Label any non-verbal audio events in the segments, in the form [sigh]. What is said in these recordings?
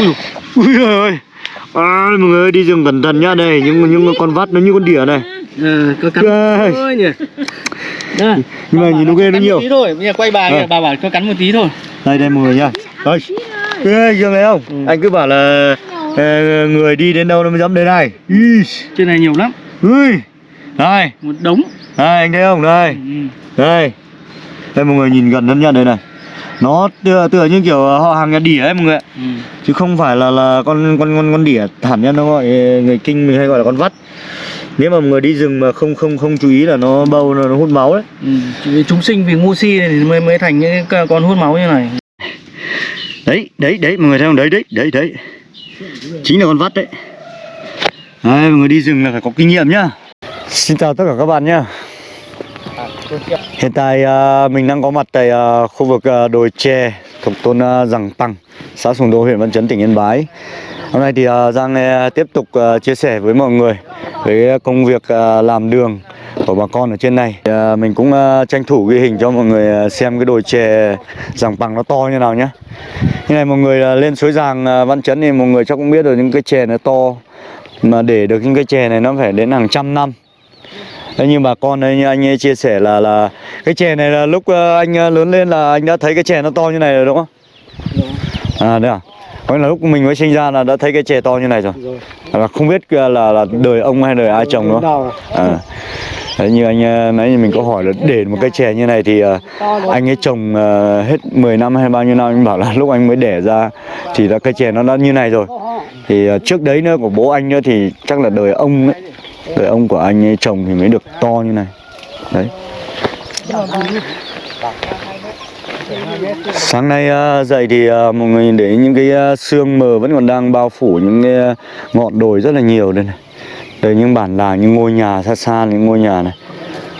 ui ui ơi. À, mọi người đi rừng cẩn thận nhá. Đây những những con vắt nó như con đỉa này. Ờ, có cắn Ơi. thôi nhỉ. Đây. nhưng mà nhìn nó ghê nó nhiều. thôi. Bây giờ quay bà kìa bà bảo cho cắn một tí thôi. Đây đây mọi người nha đây. Ghê chưa thấy không? Ừ. anh cứ bảo là ờ, người đi đến đâu nó mới dám đến này. Trên này nhiều lắm. Ui. Đây. Một đống. Đây anh thấy không? Đây. Ừ. đây. Đây mọi người nhìn gần hơn nha đây này nó tựa, tựa như kiểu họ hàng nhà đỉa ấy mọi người ạ. Ừ. chứ không phải là là con con con con đỉa thảm nhân nó gọi người kinh mình hay gọi là con vắt. Nếu mà mọi người đi rừng mà không không không chú ý là nó bâu nó, nó hút máu đấy. Ừ. Chúng sinh vì ngu si này thì mới mới thành những con hút máu như này. Đấy đấy đấy mọi người thấy không? Đấy đấy đấy đấy. Chính là con vắt đấy. Đấy mọi người đi rừng là phải có kinh nghiệm nhá. Xin chào tất cả các bạn nhá hiện tại à, mình đang có mặt tại à, khu vực à, đồi chè thuộc thôn giằng Giàng Păng, xã Sùng Đô, huyện Văn Chấn, tỉnh Yên Bái. Hôm nay thì Giang tiếp tục chia sẻ với mọi người về công việc làm đường của bà con ở trên này. Mình cũng tranh thủ ghi hình cho mọi người xem cái đồi chè giằng Păng nó to như nào nhé như này, mọi người lên suối Giàng Văn Chấn thì mọi người chắc cũng biết rồi, những cái chè nó to. Mà để được những cái chè này nó phải đến hàng trăm năm. Thế nhưng bà con như anh ấy chia sẻ là là cái chè này là lúc ờ, anh ờ, lớn lên là anh đã thấy cái chè nó to như này rồi đúng không? À đấy à? Có là lúc mình mới sinh ra là đã thấy cái chè to như này rồi. Là không biết ờ, là là đời ông hay đời ai trồng nữa. À. Đấy, như anh nãy mình có hỏi là để một cái chè như này thì anh ấy trồng hết 10 năm hay bao nhiêu năm anh bảo là lúc anh mới đẻ ra thì là cây chè nó đã như này rồi. Thì trước đấy nữa của bố anh nữa thì chắc là đời ông ấy đời ông của anh ấy trồng thì mới được to như này. Đấy. Sáng nay à, dậy thì à, mọi người nhìn thấy những cái à, xương sương mờ vẫn còn đang bao phủ những cái ngọn đồi rất là nhiều đây này. Đây những bản làng, những ngôi nhà xa xa, những ngôi nhà này.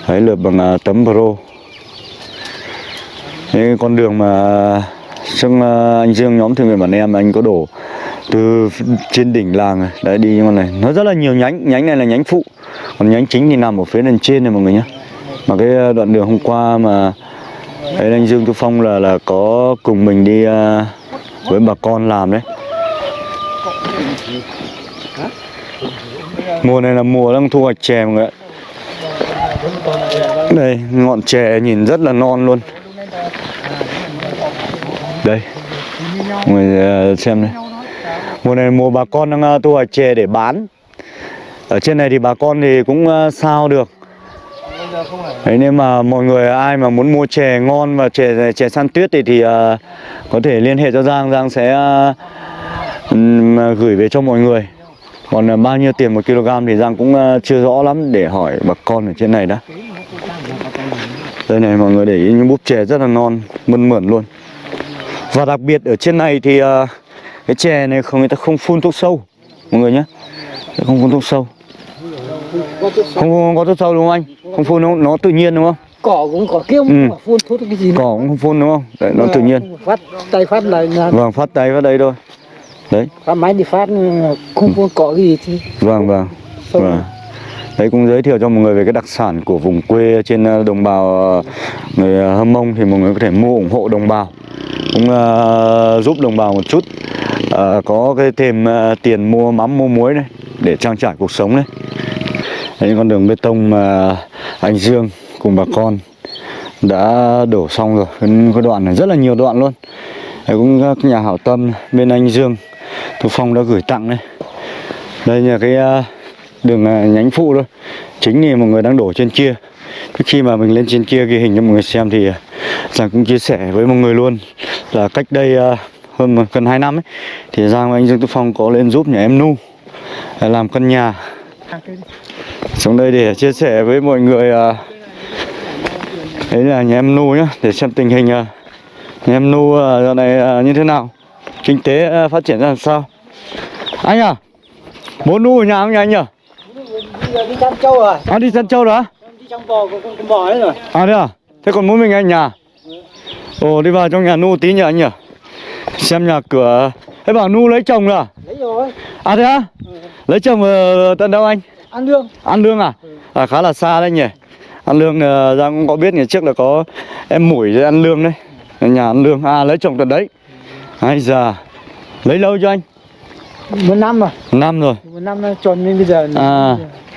Đấy lượt bằng tấm pro. Những con đường mà trong anh Dương, nhóm thương nguyện bản em, anh có đổ từ trên đỉnh làng này. Đấy đi con này. Nó rất là nhiều nhánh. Nhánh này là nhánh phụ. Còn nhánh chính thì nằm ở phía lên trên này mọi người nhé mà cái ờ, đoạn đường hôm qua mà ấy anh Dương Thu Phong là là có cùng mình đi uh, với bà con làm đấy. Mùa này là mùa đang thu hoạch chè mọi người ạ. Đây ngọn chè nhìn rất là non luôn. Đây. Mọi người ờ, xem này mùa này mùa bà con đang à, thu hoạch chè để bán. Ở trên này thì bà con thì cũng à, sao được. Đấy nên mà mọi người à, ai mà muốn mua chè ngon và chè chè săn tuyết thì thì uh, có thể liên hệ cho Giang. Giang sẽ uh, gửi về cho mọi người. Còn uh, bao nhiêu tiền một kg thì Giang cũng uh, chưa rõ lắm để hỏi bà con ở trên này đã. Đây này mọi người để ý những búp chè rất là non mơn mởn luôn. Và đặc biệt ở trên này thì uh, cái chè này không người ta không phun thuốc sâu mọi người nhé không phun thuốc sâu. Không, có thuốc sâu đúng không anh? Không phun nó, nó tự nhiên đúng không? Cỏ cũng cỏ kia Ừ. phun thuốc cái gì cỏ cũng không phun đúng không? Đấy, nó tự nhiên. Phát tay phát lại là vâng phát tay vào đây thôi. Đấy. Phát máy đi phát không phun cỏ gì thì vâng vâng. Vâng. đấy cũng giới thiệu cho mọi người về cái đặc sản của vùng quê trên ờ, đồng bào ờ, người ờ, hâm mông thì mọi người có thể mua ủng hộ đồng bào. Cũng ờ, giúp đồng bào một chút à, có cái thêm ờ, tiền mua mắm mua muối này để trang trải cuộc sống đấy những con đường bê tông mà anh Dương cùng bà con đã đổ xong rồi. Cái, cái đoạn này rất là nhiều đoạn luôn. Đây cũng các nhà hảo tâm bên anh Dương Thu Phong đã gửi tặng đây đây là cái ờ, đường ờ, nhánh phụ thôi. Chính thì mọi người đang đổ trên kia. Trước khi mà mình lên trên kia ghi hình cho mọi người xem thì rằng cũng chia sẻ với mọi người luôn là cách đây hơn một- gần 2 năm ấy, thì Giang và anh Dương Tú Phong có lên giúp nhà em Nu à, làm căn nhà xuống đây để chia sẻ với mọi người à, đấy là nhà em Nu nhá, để xem tình hình à, nhà em Nu giờ này như thế nào, kinh tế phát triển ra làm sao anh à bố Nu ở nhà không nhà anh nhỉ à? đi chăn trâu rồi à đi săn trâu rồi á đi chăn bò con con bò ấy rồi À thế à? Thế còn mỗi mình anh nhà? Ồ, đi vào trong nhà Nu tí nhỉ anh nhỉ? Xem nhà cửa. Thế bảo Nu lấy chồng rồi à? lấy rồi. À thế á? Lấy chồng ở tận đâu anh? ăn lương. An Lương à? À khá là xa đấy nhỉ? An Lương ờ, Giang cũng có biết ngày trước là có em mũi An Lương đấy. Nhà An Lương, à lấy chồng tận đấy. Ai già. Lấy lâu cho anh? Một năm rồi. Năm rồi. Một năm tròn đến bây giờ. À,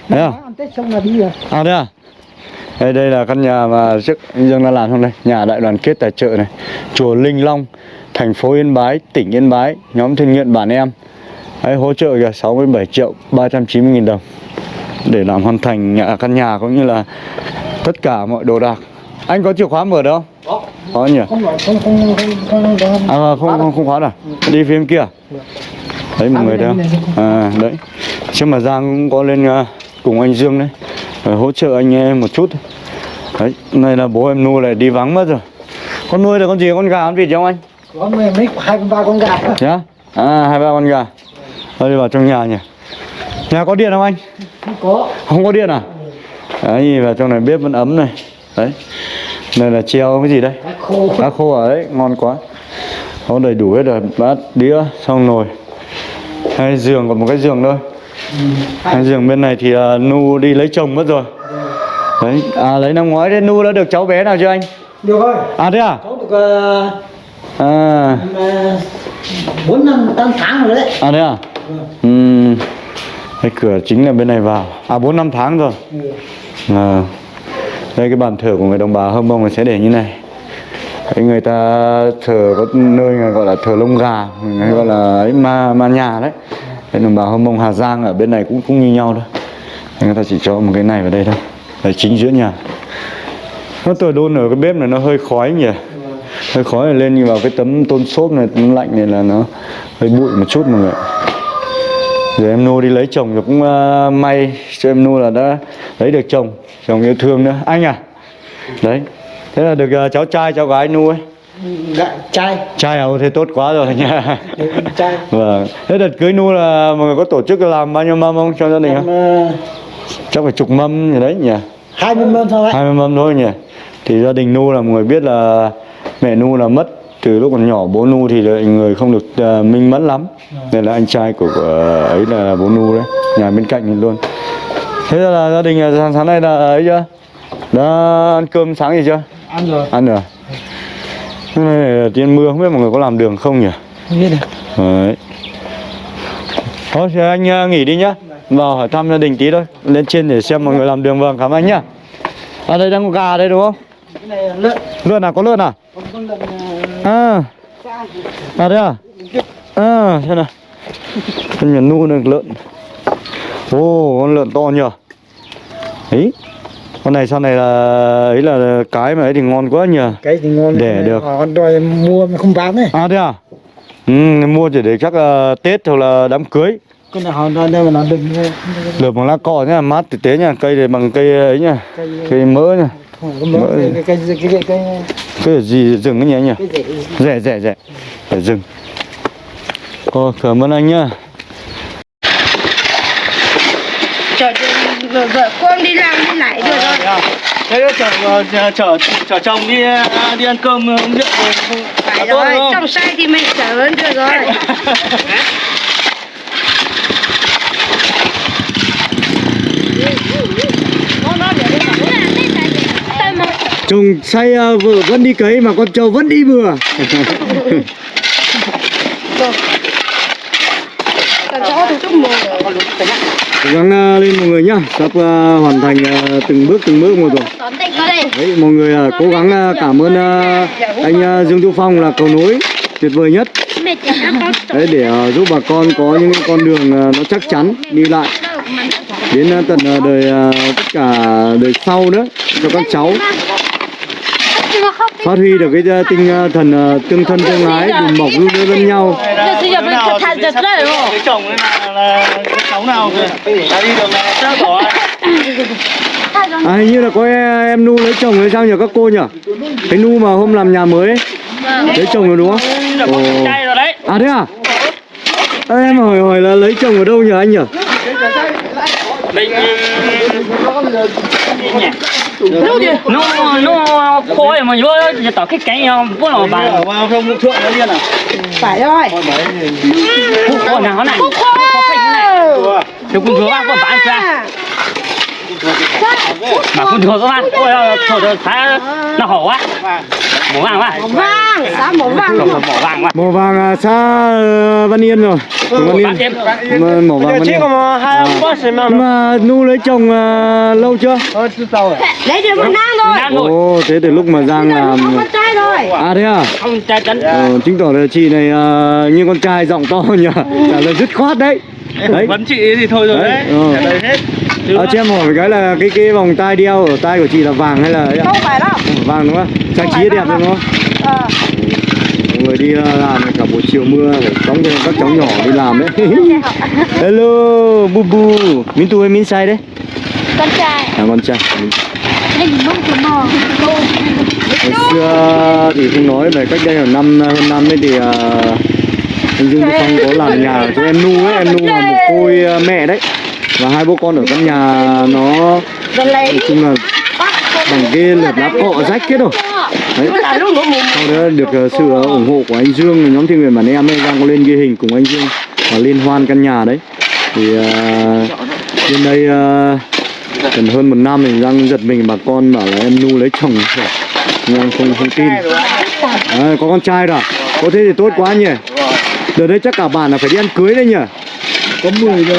thế à? ăn tết xong là đi rồi. À đây à? Đây đây là căn nhà mà trước Dương đã làm trong đây. Nhà đại đoàn kết tài trợ này. Chùa Linh Long thành phố Yên Bái tỉnh Yên Bái nhóm thiên nguyện bản em. Đấy, hỗ trợ kìa 67 triệu 390 nghìn đồng để làm hoàn thành nhà, căn nhà cũng như là tất cả mọi đồ đạc. Anh có chìa khóa mở đâu có. Có nhỉ? Không không không không không à, không không không khóa đâu đi phía bên kia. Đấy mọi người này. à đấy. Chứ mà Giang cũng có lên à, cùng anh Dương đấy. Để hỗ trợ anh em một chút. Đấy này là bố em nuôi lại đi vắng mất rồi. Con nuôi là con gì? Con gà con vịt không anh có mấy mấy hai ba con gà. Nhá à hai ba con gà. Thôi đi vào trong nhà nhỉ. Nhà có điện không anh? Không có. Không có điện à? Đấy vào trong này bếp vẫn ấm này. Đấy. Này là treo cái gì đây? Cá khô. Cá khô ở đấy ngon quá. Có đầy đủ hết rồi. Bát đĩa xong nồi. Hai giường còn một cái giường thôi. Hai giường bên này thì uh, nu đi lấy chồng mất rồi. Đấy à lấy năm ngoái đấy nu đã được cháu bé nào chưa anh? Được rồi. À thế à? Cháu được ờ, à. Bốn năm tám tháng rồi đấy. À thế à? Ừ cái cửa chính là bên này vào. À bốn năm tháng rồi. Ừ. à, đây cái bàn thờ của người đồng bào hâm mông sẽ để như này. Đấy, người ta thờ có nơi là gọi là thờ lông gà hay gọi là ấy, ma ma nhà đấy. Đấy, đồng bào hâm mông hà giang ở bên này cũng cũng như nhau thôi. Đấy, người ta chỉ cho một cái này vào đây thôi. Đấy chính giữa nhà. Nó tôi đôn ở cái bếp này nó hơi khói nhỉ hơi khói này lên như vào cái tấm tôn xốp này tấm lạnh này là nó hơi bụi một chút mọi người rồi em nu đi lấy chồng rồi cũng uh, may cho em nu là đã lấy được chồng chồng yêu thương nữa. Anh à? Đấy. Thế là được uh, cháu trai cháu gái nu ấy. Gạ, trai. Trai à? Thế tốt quá rồi nha. Trai. [laughs] Vâng. Thế đợt cưới nu là mọi người có tổ chức làm bao nhiêu mâm không cho gia đình em không? ờ, chắc phải chục mâm gì đấy nhỉ? hai mươi mâm thôi hai mươi mâm thôi nhỉ? Thì gia đình nu là mọi người biết là mẹ nu là mất từ lúc còn nhỏ bố nu thì là người không được uh, minh mẫn lắm. Nên là anh trai của, của ấy là bố nu đấy nhà bên cạnh luôn. Thế là gia đình là sáng, sáng nay là ấy chưa? Đã ăn cơm sáng gì chưa? Ăn rồi. Ăn rồi. Hôm nay là tiên mưa không biết mọi người có làm đường không nhỉ? Không biết được. Đấy. Thôi thì anh nghỉ đi nhá. Vào hỏi thăm gia đình tí thôi. Lên trên để xem mọi người làm đường vâng cảm ơn anh nhá. Ở đây đang có gà đây đúng không? Cái này lợn. Lợn à? Có lợn à con lợn ờ, à. Sao à đây à? À xem nào? Con nhà nu được lợn. Ô con lợn to nhờ. Ấy con này sau này là ấy là cái mà ấy thì ngon quá nhờ. Cái thì ngon Để được. họ đòi mua mà không bán đấy à thế à? Ừ, mua chỉ để chắc là tết hoặc là đám cưới. Con này họ đòi đây mà nó đừng lợp bằng lá cọ nhá mát thực tế nha cây này bằng cây ấy nhá. Cây cây mỡ nha mỡ Mỡ. cái cái cái cái cái gì rừng cái nhỉ? Anh nhỉ rẻ rẻ rẻ. Rẻ rừng Ồ, cảm ơn anh nhá. Chở vợ, vợ con đi làm đi lại được rồi. Thế chở chở chở chở chồng đi đi ăn cơm uống rượu rồi không phải tốt rồi trong sai thì mình chở hơn được rồi [laughs] chồng say uh, vợ vẫn đi cấy mà con trâu vẫn đi bừa. Cố gắng uh, lên mọi người nhá. Sắp uh, hoàn thành uh, từng bước từng bước một rồi. Đấy mọi người uh, cố gắng uh, cảm ơn uh, anh uh, Dương Tu Phong là cầu nối tuyệt vời nhất. Đấy để uh, giúp bà con có những con đường uh, nó chắc chắn đi lại. Đến tận đời tất cả đời sau nữa cho các cháu phát huy được cái à, tinh à, thần à, tương thân tương ái đùm bọc giúp đỡ lẫn nhau. chồng là là cái cháu nào đi đường này chắc bỏ À, hình như là có em, em nu lấy chồng hay sao nhỉ các cô nhỉ? Cái nu mà hôm làm nhà mới ấy, lấy chồng rồi đúng không? đấy. À thế à? à em hỏi hỏi là lấy chồng ở đâu nhỉ anh nhỉ? mình nó nó khói mà vô giờ tao cái cánh nhau bố nó bàn vào không thượng nó điên à? Phải rồi. Khói nào nó này. Khúc khói thì cũng thừa ăn con bán ra mà cũng thừa các bạn ôi thôi thôi thái nó hổ quá mỏ vàng quá. Mỏ vàng, xã mỏ vàng mỏ vàng quá. Mỏ vàng à, xa ờ, Văn Yên rồi. Của Văn Yên. Mỏ vàng Văn Yên. mà. Nhưng Nu lấy chồng à, lâu chưa? Ờ, Lấy được một năm rồi. Ồ thế từ lúc mà Giang rồi. À thế à? Không trai chắn Ờ, chứng tỏ là chị này à, như con trai giọng to [laughs] nhỉ? Trả lời dứt khoát đấy. Đấy. vẫn chị thì thôi rồi Đấy, đấy. Ờ. trả lời hết à, cho em hỏi cái là cái cái vòng tai đeo ở tai của chị là vàng hay là? Không phải đâu. Vàng đúng không? Trang trí đẹp đúng không? Mọi người đi ờ, làm cả buổi chiều mưa phải cõng cho các cháu nhỏ đi làm đấy. [laughs] Hello bu bu min tu hay min sai đấy. Con trai. À con trai. Hồi xưa thì không nói về cách đây là năm hơn năm ấy thì uh, anh Dương Phong có làm nhà cho em nu ấy. Em nu là một côi ờ, mẹ đấy và hai bố con ở căn nhà nó nói chung là bằng cái lợp lá cọ rách hết rồi. Đấy. Mình sau đó được ờ, sự ờ, ủng hộ của anh Dương nhóm thiên nguyện bản em ấy đang có lên ghi hình cùng anh Dương và liên hoan căn nhà đấy. Thì uh, bên đây uh, gần hơn một năm thì đang giật mình bà con bảo là em nu lấy chồng rồi. nhưng em không không tin. À, có con trai rồi à? có thế thì tốt quá nhỉ? Đợt đấy chắc cả bạn là phải đi ăn cưới đấy nhỉ? Có 10 rồi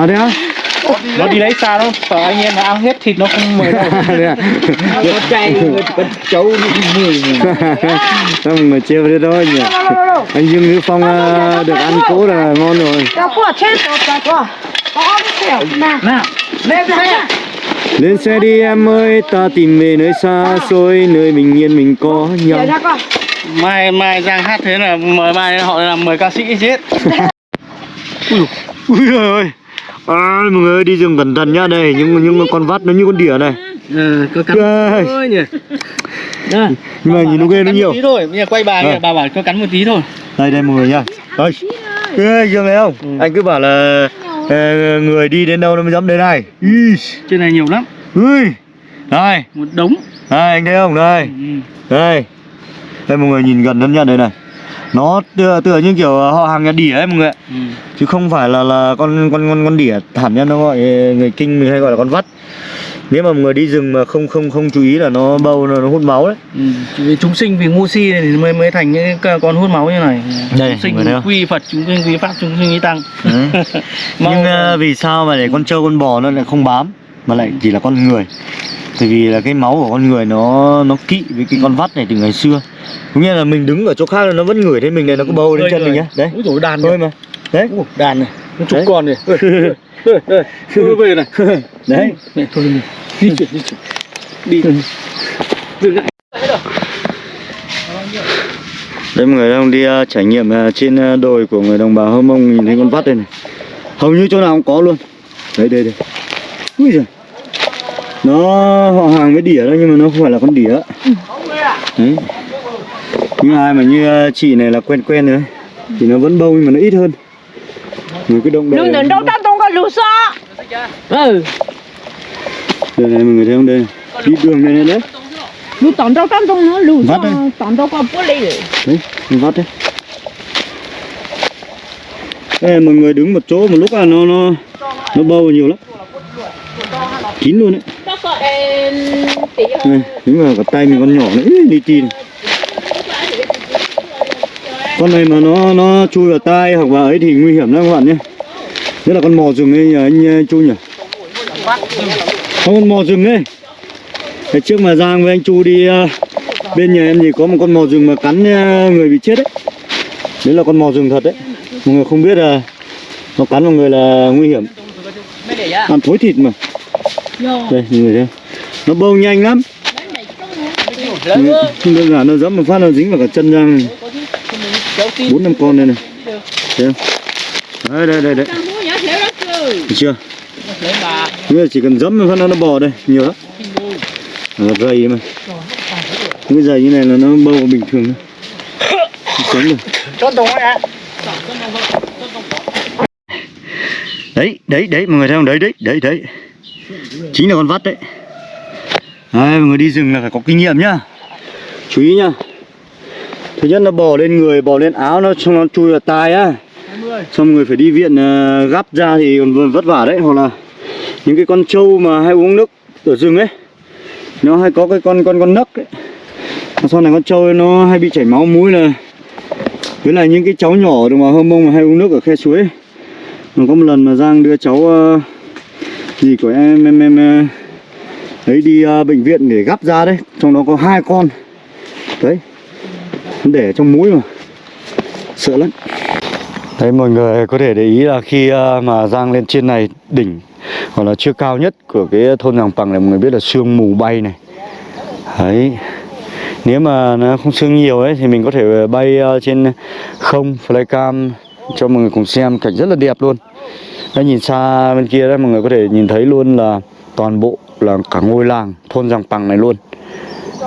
à thế á? Nó đi lấy xa đâu. Sợ anh em nó ăn hết thịt nó không mời đâu. [laughs] Thế à Con cháu đi 10 rồi Không mà trêu thế thôi nhỉ? Anh Dương Hữu Phong ờ, được ăn cỗ là ngon rồi. Lên xe. Đi em ơi, ta tìm về nơi xa xôi, nơi bình yên mình có nhau. Mai mai giang hát thế là mời mai họ làm mời ca sĩ chết. [laughs] Ui giời ơi, à, mọi người đi rừng cẩn thận nhá đây, nhưng nhưng con vắt nó như con đỉa này. ừ có cắn thôi nhỉ. Nhưng mà nhìn nó ghê nó nhiều. tí thôi bây giờ quay bà kìa bà bảo cho cắn một tí thôi Đây đây mọi người nhá. Đây. Ê, Dương thấy không? Ừ. Anh cứ bảo là ờ, người đi đến đâu nó mới dám đến này. Ý. trên này nhiều lắm Ui. Đây, một đống đây anh thấy không? Đây. ừ. Đây. Đây mọi người nhìn gần hơn nha đây này. Nó tựa tựa như kiểu họ hàng nhà đỉa ấy mọi người ạ. Ừ. chứ không phải là là con con con con đỉa thẳn nha nó gọi người kinh mình hay gọi là con vắt nếu mà người đi rừng mà không không không chú ý là nó bâu nó, nó hút máu đấy Ừ. Vì chúng sinh vì ngu si này thì mới mới thành những con hút máu như này Đây, chúng sinh quy phật chúng sinh quy pháp chúng sinh quy tăng. [laughs] Mau- nhưng ờ, vì sao mà để con trâu con bò nó lại không bám mà lại chỉ là con người. Tại vì là cái máu của con người nó nó kỵ với cái con vắt này từ ngày xưa. Có nghĩa là mình đứng ở chỗ khác là nó vẫn ngửi thấy mình này nó có đến Người, chân mình người. nhá. Đấy. Úi dồi đàn thôi mà. Đấy. Ủa, đàn này. Nó chục Đấy. con này. Ê, ê, về này. [laughs] Đấy. Mẹ, thôi đi. Chuyển di chuyển. Đi. Dừng lại. Đây mọi người đang đi ờ, trải nghiệm ờ, trên ờ, đồi của người đồng bào Hơ Mông nhìn thấy con vắt đây này. Hầu như chỗ nào cũng có luôn. Đấy đây đây. Ui giời Nó họ hàng với đỉa đó nhưng mà nó không phải là con đỉa Đấy. Nhưng ai mà như ờ, chị này là quen quen rồi. Thì nó vẫn bâu nhưng mà nó ít hơn. Người cứ động đậy đến đâu ta tung có lũ xó Ừ. Đây này mọi người thấy không? Đây. Đi đường này này đấy. Lũ tỏng đâu ta tung nó xó đây. Tỏng đâu có bố rồi. Đấy con vắt đấy Đây mọi người đứng một chỗ một lúc là nó nó nó bâu nhiều lắm. Kín luôn đấy Này, đứng vào cả tay mình con nhỏ nữa. Đi tin con này mà nó nó chui vào tai hoặc vào ấy thì nguy hiểm lắm các bạn nhé. Nhất là con mò rừng ấy nhờ anh ờ, chu nhỉ? Không con mò rừng ấy. Ngày trước mà Giang với anh Chu đi ờ, bên nhà em thì có một con mò rừng mà cắn ờ, người bị chết đấy đấy là con mò rừng thật đấy. Mọi người không biết là nó cắn vào người là nguy hiểm. Ăn thối thịt mà đây mọi người không? nó bâu nhanh lắm. Ừ, không đơn giản nó dẫm một phát nó dính vào cả chân này. bốn năm con đây này. Thấy không? Đấy đây đây đấy Thấy chưa? Bây giờ chỉ cần dẫm một phát nó nó bò đây nhiều lắm. Nó dày mà. Cái dày như này là nó bâu bình thường thôi. Sống được. Đấy đấy đấy mọi người thấy không? Đấy đấy đấy đấy chính là con vắt đấy. Đấy mọi người đi rừng là phải có kinh nghiệm nhá. Chú ý nhá. Thứ nhất nó bò lên người bò lên áo nó xong nó chui vào tai á. Xong người phải đi viện uh, gắp ra thì còn vất vả đấy. Hoặc là những cái con trâu mà hay uống nước ở rừng ấy nó hay có cái con con con nấc ấy. Sau này con trâu nó hay bị chảy máu mũi là với lại những cái cháu nhỏ được mà hôm mông mà hay uống nước ở khe suối ấy. mà có một lần mà giang đưa cháu uh, gì của em em em ấy đi uh, bệnh viện để gắp ra đấy. Trong đó có hai con. Đấy. Để trong mũi mà. Sợ lắm. Đấy mọi người có thể để ý là khi uh, mà giang lên trên này đỉnh hoặc là chưa cao nhất của cái thôn Giàng Bằng này mọi người biết là sương mù bay này. Đấy. Nếu mà nó không sương nhiều ấy thì mình có thể bay uh, trên không flycam cho mọi người cùng xem cảnh rất là đẹp luôn đấy nhìn xa bên kia đấy mọi người có thể nhìn thấy luôn là toàn bộ là cả ngôi làng thôn Giàng pằng này luôn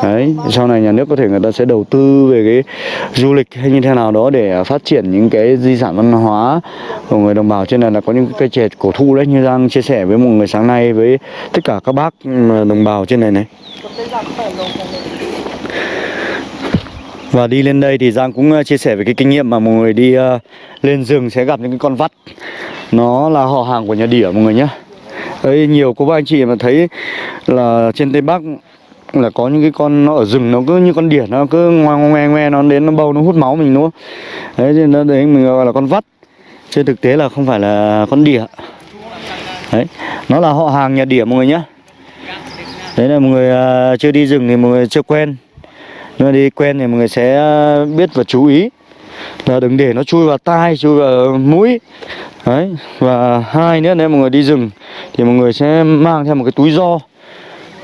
Đấy, sau này nhà nước có thể người ta sẽ đầu tư về cái du lịch hay như thế nào đó để phát triển những cái di sản văn hóa của người đồng bào trên này là có những cây chè cổ thụ đấy như Giang chia sẻ với mọi người sáng nay với tất cả các bác ừ, đồng bào trên này này. Và đi lên đây thì Giang cũng ờ, chia sẻ về cái kinh nghiệm mà mọi người đi uh, lên rừng sẽ gặp những cái con vắt. Nó là họ hàng của nhà đỉa mọi người nhé Đấy, nhiều cô bác anh chị mà thấy là trên Tây Bắc là có những cái con nó ở rừng nó cứ như con đỉa nó cứ ngoe ngoe ngoe nó đến nó bâu nó hút máu mình luôn. Đấy nên nó đấy mình gọi là con vắt. Trên thực tế là không phải là con đỉa. Đấy, nó là họ hàng nhà đỉa mọi người nhé Đấy là mọi người uh, chưa đi rừng thì mọi người chưa quen. Nhưng mà đi quen thì mọi người sẽ ờ, biết và chú ý là đừng để nó chui vào tai, chui vào mũi Đấy, và hai nữa nếu mọi người đi rừng thì mọi người sẽ mang theo một cái túi do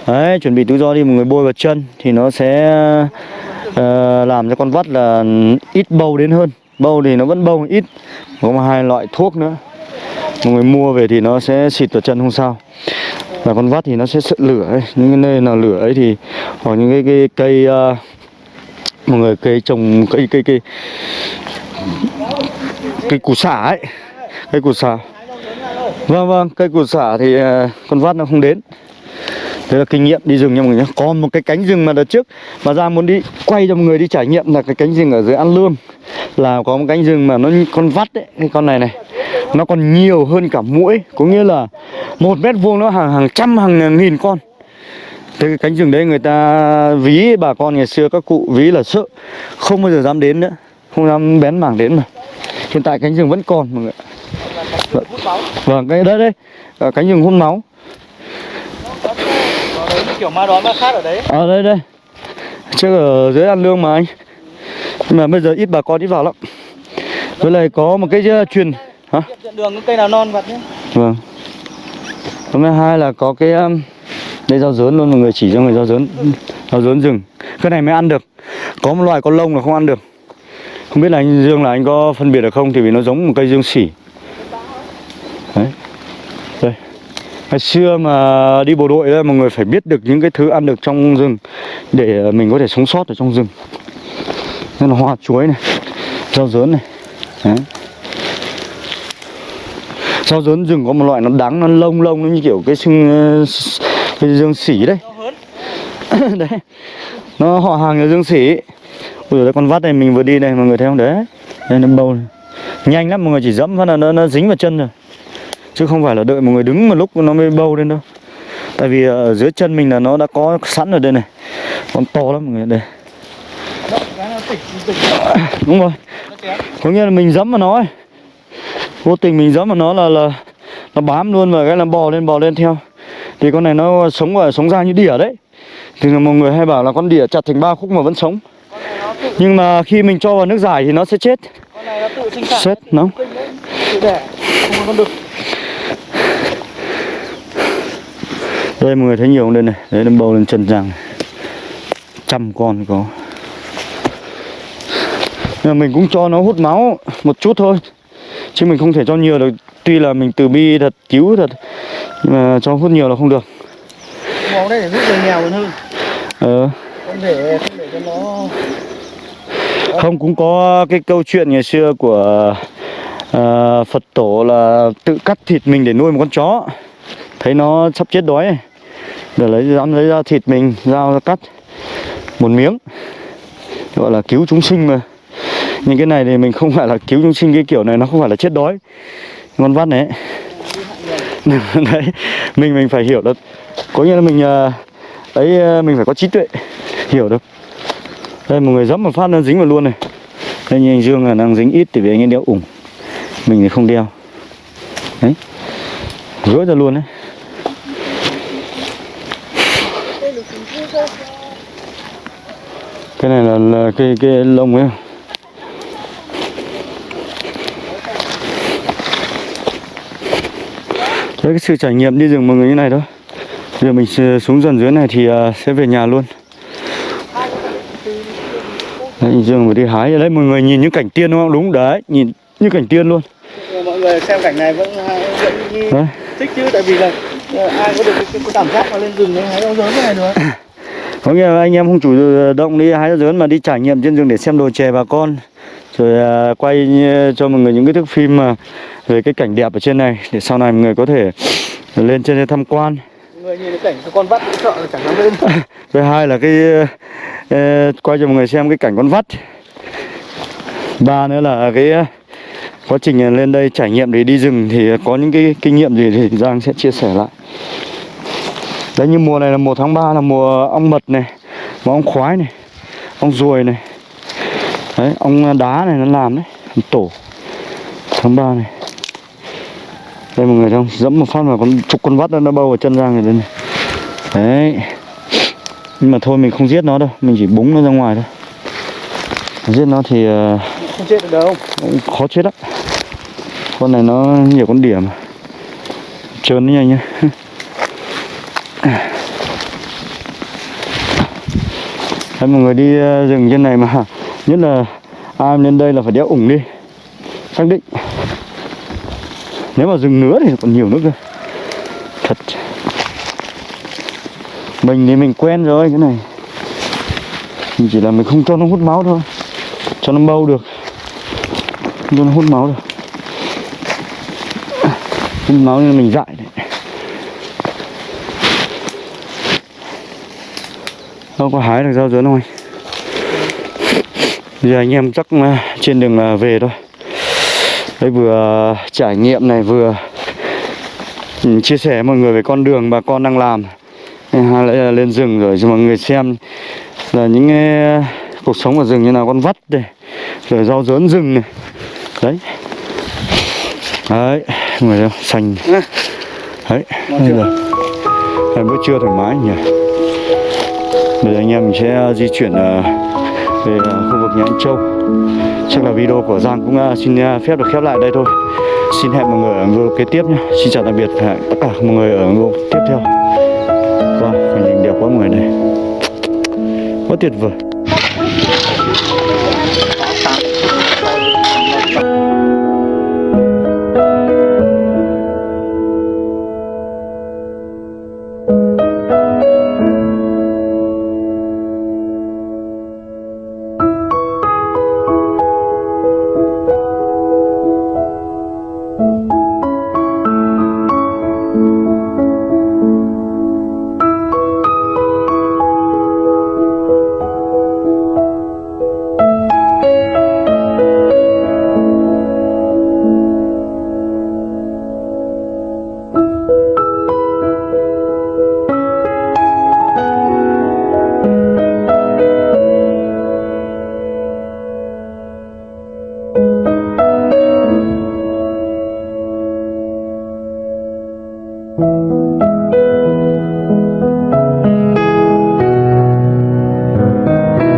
Đấy, chuẩn bị túi do đi mọi người bôi vào chân thì nó sẽ uh, làm cho con vắt là ít bâu đến hơn. Bâu thì nó vẫn bâu ít. Có một hai loại thuốc nữa. Mọi người mua về thì nó sẽ xịt vào chân không sao. Và con vắt thì nó sẽ sợ lửa ấy. Những cái nơi nào lửa ấy thì hoặc những cái, cái cây uh, mọi người cây trồng cây cây cây cây củ xả ấy. Cây củ xả. Vâng vâng, cây củ xả thì à, con vắt nó không đến. đây là kinh nghiệm đi rừng nha mọi người nhé Còn một cái cánh rừng mà đợt trước Mà ra muốn đi quay cho mọi người đi trải nghiệm là cái cánh rừng ở dưới An Lương Là có một cánh rừng mà nó con vắt đấy Cái con này này Nó còn nhiều hơn cả mũi Có nghĩa là một mét vuông nó hàng hàng trăm hàng nghìn con Thế cái cánh rừng đấy người ta ví bà con ngày xưa các cụ ví là sợ. Không bao giờ dám đến nữa. Không dám bén mảng đến mà Hiện tại cánh rừng vẫn còn mọi người Vâng, cái đây Ờ, Cánh rừng hút máu. Đấy kiểu ma đón ma khác ở đấy. Ở đây đây. Trước ở dưới An Lương mà anh. Nhưng mà bây giờ ít bà con ít vào lắm. Với lại có một cái uh, truyền Hả? Đường cây nào non vặt nhé. Vâng. Hôm nay hai là có cái um, đây rau dớn luôn mọi người chỉ cho người rau dớn Rau dớn rừng. Cái này mới ăn được. Có một loài có lông là không ăn được. Không biết là anh Dương là anh có phân biệt được không Thì vì nó giống một cây dương sỉ. Đấy. Đây. Ngày xưa mà đi bộ đội đó mọi người phải biết được những cái thứ ăn được trong rừng Để mình có thể sống sót ở trong rừng. Nên là hoa chuối này Rau dớn này. Đấy. Rau dớn rừng có một loại nó đắng, nó lông lông nó như kiểu cái xương ờ, cái dương sỉ đấy. [laughs] Đấy. Nó họ hàng là dương sỉ Ui dồi, con vắt này mình vừa đi đây mọi người thấy không? Đấy. Đây nó bầu này. Nhanh lắm mọi người chỉ dẫm phát là nó, nó dính vào chân rồi Chứ không phải là đợi một người đứng một lúc nó mới bâu lên đâu. Tại vì ở dưới chân mình là nó đã có sẵn ở đây này. Con to lắm mọi người đây. [coughs] Đúng rồi. Có nghĩa là mình dẫm vào nó ấy. Vô tình mình dẫm vào nó là là Nó bám luôn và cái là bò lên bò lên theo thì con này nó sống ở sống ra như đỉa đấy. Thì là mọi người hay bảo là con đỉa chặt thành ba khúc mà vẫn sống. Nhưng mà khi mình cho vào nước giải thì nó sẽ chết. Con này nó tự sinh sản Chết, nó. Tự đẻ Không có con đực Đây mọi người thấy nhiều không? Đây này. Đấy đâm bầu lên chân rằng Trăm con có. Nhưng mà mình cũng cho nó hút máu một chút thôi. Chứ mình không thể cho nhiều được. Tuy là mình từ bi thật cứu thật. Nhưng mà cho hút nhiều là không được. Máu đây để giúp người nghèo còn hơn. Ờ. Không để không để cho nó Không cũng có cái câu chuyện ngày xưa của à, Phật tổ là tự cắt thịt mình để nuôi một con chó. Thấy nó sắp chết đói ấy. Để lấy dám lấy ra thịt mình dao ra cắt một miếng. Gọi là cứu chúng sinh mà. Nhưng cái này thì mình không phải là cứu chúng sinh cái kiểu này nó không phải là chết đói. Con vắt này. ấy. [laughs] Đấy Mình mình phải hiểu được. Có nghĩa là mình đấy ấy ờ, mình phải có trí tuệ Hiểu được. Đây một người dẫm một phát nó dính vào luôn này. Đây như anh Dương là đang dính ít thì vì anh ấy đeo ủng. Mình thì không đeo. Đấy. Rối ra luôn đấy. Cái này là, là cái cái lông ấy. Đấy cái sự trải nghiệm đi rừng mọi người như này thôi Giờ mình xuống dần dưới này thì à, sẽ về nhà luôn. Đấy, Dương vừa đi hái. Ở đấy mọi người nhìn những cảnh tiên đúng không? Đúng đấy, nhìn như cảnh tiên luôn. Mọi người xem cảnh này vẫn vẫn như Đấy. thích chứ tại vì là ờ, ai có được cái, cái, cảm giác mà lên rừng hái rau dớn này được. Có nghĩa là anh em không chủ động đi hái rau dớn mà đi trải nghiệm trên rừng để xem đồ chè bà con Rồi à, quay như- cho mọi người những cái thước phim mà về cái cảnh đẹp ở trên này Để sau này mọi người có thể lên trên đây tham quan người nhìn cái cảnh con vắt sợ là chẳng dám lên [laughs] Thứ hai là cái quay cho mọi người xem cái cảnh con vắt. Ba nữa là cái quá trình lên đây trải nghiệm để đi rừng thì có những cái kinh nghiệm gì thì Giang sẽ chia sẻ lại. Đấy như mùa này là mùa tháng 3 là mùa ong mật này, và ong khoái này, ong ruồi này. Đấy, ong đá này nó làm đấy, tổ. Tháng 3 này. Đây mọi người không? Dẫm một phát mà con chục con vắt nó bâu vào chân Giang rồi đây này. Đấy. Nhưng mà thôi mình không giết nó đâu Mình chỉ búng nó ra ngoài thôi. Giết nó thì ờ, không chết được đâu. cũng khó chết lắm. Con này nó nhiều con điểm Trơn nó nhanh nhá. [laughs] Đấy, mọi người đi ờ, rừng trên này mà Nhất là ai lên đây là phải đeo ủng đi. Xác định. Nếu mà rừng nữa thì còn nhiều nữa cơ. Thật. Mình thì mình quen rồi, cái này. Mình chỉ là mình không cho nó hút máu thôi. Cho nó bâu được. Không cho nó hút máu được. Hút máu nên mình dại đấy. Không có hái được rau dứa không anh giờ anh em chắc à, trên đường à, về thôi. Đây vừa trải nghiệm này vừa ừ, chia sẻ mọi người về con đường bà con đang làm. Hay là lên rừng rồi cho mọi người xem là những cái cuộc sống ở rừng như nào con vắt đây rồi rau dớn rừng này. Đấy. Đấy người không? xanh đấy. Bây giờ bữa trưa thoải mái nhỉ. Bây giờ anh em mình sẽ di chuyển ờ, về à, khu vực nhà anh Châu. Chắc là video của Giang cũng à, xin à, phép được khép lại đây thôi. Xin hẹn mọi người ở video kế tiếp nhé. Xin chào tạm biệt và hẹn tất cả mọi người ở video tiếp theo. Vâng, cảnh đẹp quá mọi người này Quá tuyệt vời.